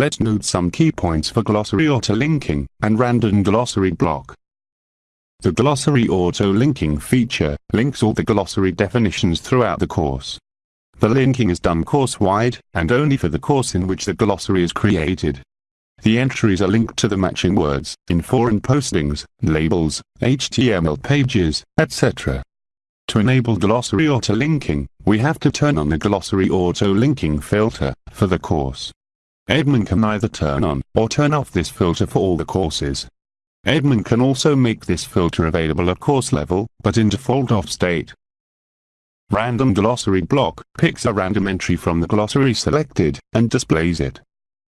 Let's note some key points for glossary auto-linking and random glossary block. The glossary auto-linking feature links all the glossary definitions throughout the course. The linking is done course-wide, and only for the course in which the glossary is created. The entries are linked to the matching words, in foreign postings, labels, HTML pages, etc. To enable glossary auto-linking, we have to turn on the glossary auto-linking filter, for the course. Admin can either turn on, or turn off this filter for all the courses. Admin can also make this filter available at course level, but in default off state. Random glossary block picks a random entry from the glossary selected, and displays it.